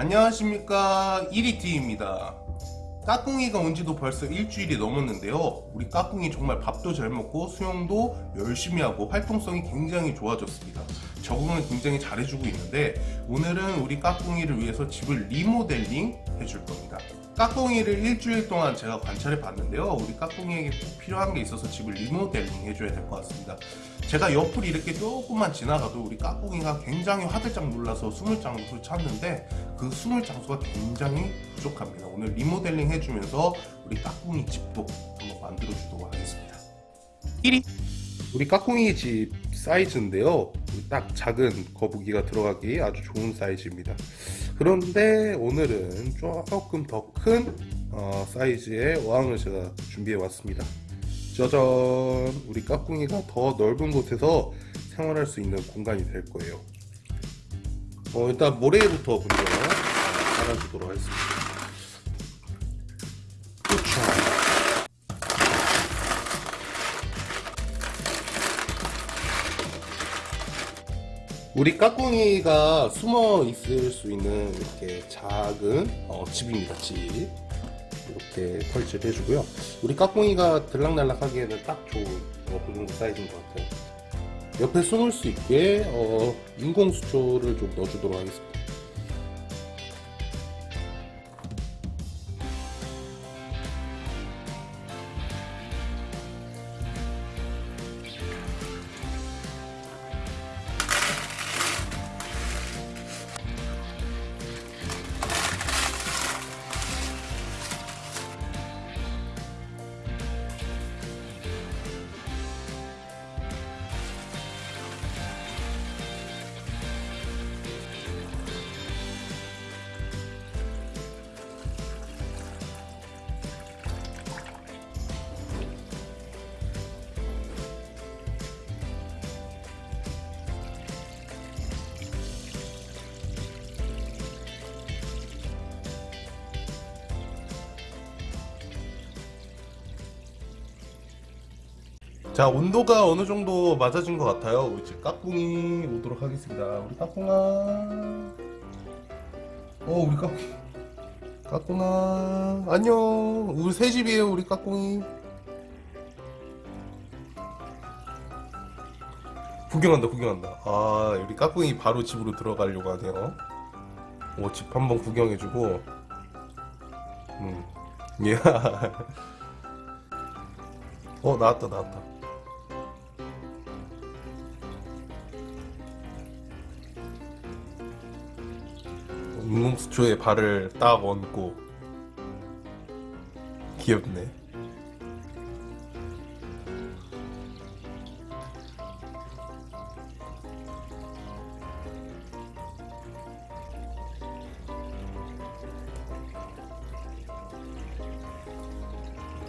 안녕하십니까. 1위티입니다. 까꿍이가 온지도 벌써 일주일이 넘었는데요. 우리 까꿍이 정말 밥도 잘 먹고 수영도 열심히 하고 활동성이 굉장히 좋아졌습니다. 적응을 굉장히 잘해주고 있는데 오늘은 우리 까꿍이를 위해서 집을 리모델링 해줄 겁니다. 까꿍이를 일주일 동안 제가 관찰해 봤는데요. 우리 까꿍이에게 꼭 필요한 게 있어서 집을 리모델링 해줘야 될 것 같습니다 제가 옆을 이렇게 조금만 지나가도 우리 까꿍이가 굉장히 화들짝 놀라서 숨을 장소를 찾는데 그 숨을 장소가 굉장히 부족합니다. 오늘 리모델링 해주면서 우리 까꿍이 집도 한번 만들어 주도록 하겠습니다. 1위. 우리 까꿍이 집 사이즈인데요. 딱 작은 거북이가 들어가기 아주 좋은 사이즈입니다. 그런데 오늘은 조금 더큰 어, 사이즈의 어항을 제가 준비해 왔습니다 짜잔. 우리 까꿍이가 더 넓은 곳에서 생활할 수 있는 공간이 될 거예요. 어, 일단 모래부터 먼저 깔아주도록 하겠습니다. 우리 까꿍이가 숨어 있을 수 있는 이렇게 작은 어, 집입니다 집 이렇게 설치를 해주고요. 우리 까꿍이가 들락날락 하기에는 딱 좋은 어, 그 정도 사이즈인 것 같아요. 옆에 숨을 수 있게 어, 인공 수초를 좀 넣어주도록 하겠습니다 자 온도가 어느 정도 맞아진 것 같아요? 이제 까꿍이 오도록 하겠습니다. 우리 까꿍아. 어 우리 까꿍. 까꿍아. 안녕. 우리 새 집이에요 우리 까꿍이. 구경한다 구경한다. 아 우리 까꿍이 바로 집으로 들어가려고 하네요. 오, 집 한번 구경해주고. 음. 예. 어 나왔다 나왔다 인공수초에 발을 딱 얹고. 귀엽네.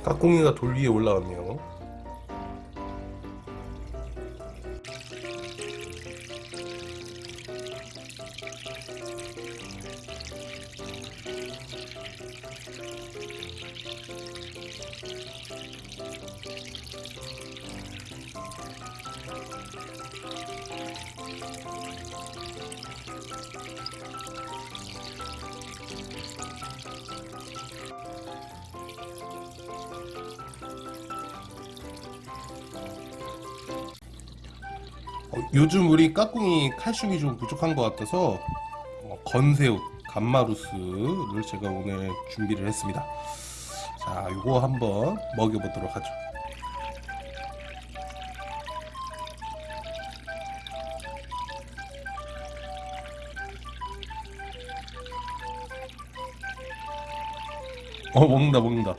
까꿍이가 돌 위에 올라왔네요 요즘 우리 까꿍이 칼슘이 좀 부족한 것 같아서 어, 건새우, 감마루스를 제가 오늘 준비를 했습니다. 자 요거 한번 먹여보도록 하죠 어 먹는다 먹는다.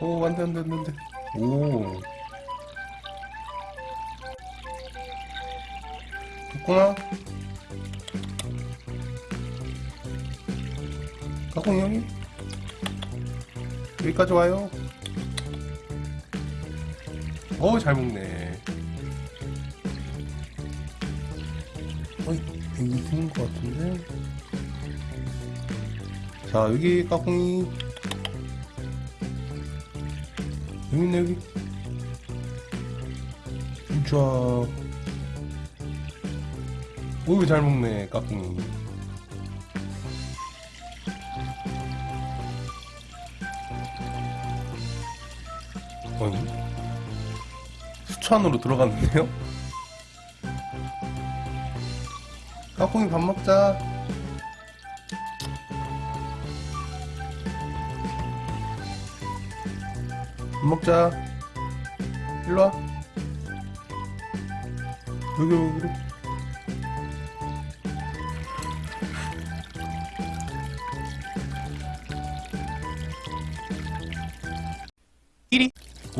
오 안돼 안돼 안돼 오. 까꿍아? 까꿍이 형이? 여기까지 와요. 어우 잘 먹네. 어이 여기 있는 것 같은데? 자 여기 까꿍이 여기 있네 여기. 우차 오이 잘 먹네 까꿍이 아니 수천으로 들어갔는데요? 까꿍이 밥 먹자. 먹자. 일로 와. 여기, 여기.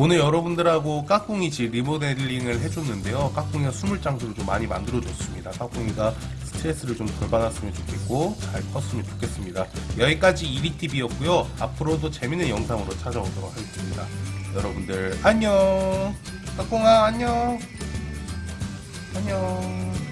오늘 여러분들하고 까꿍이 집 리모델링을 해줬는데요. 까꿍이가 숨을 장소를 좀 많이 만들어줬습니다. 까꿍이가 스트레스를 좀 덜 받았으면 좋겠고 잘 컸으면 좋겠습니다. 여기까지 이리TV였고요. 앞으로도 재밌는 영상으로 찾아오도록 하겠습니다. 여러분들 안녕. 까꿍아 안녕. 안녕.